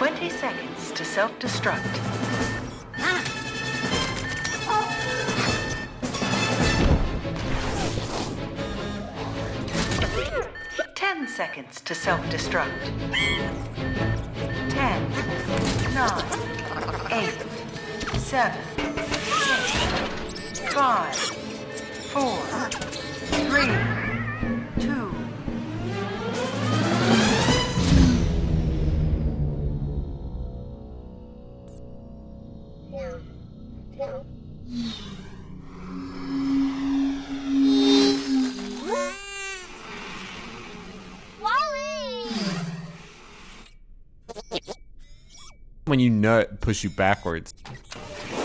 20 seconds to self-destruct. 10 seconds to self-destruct. 10, 9, 8, 7, 6, 5, 4, 3, When you nut, push you backwards.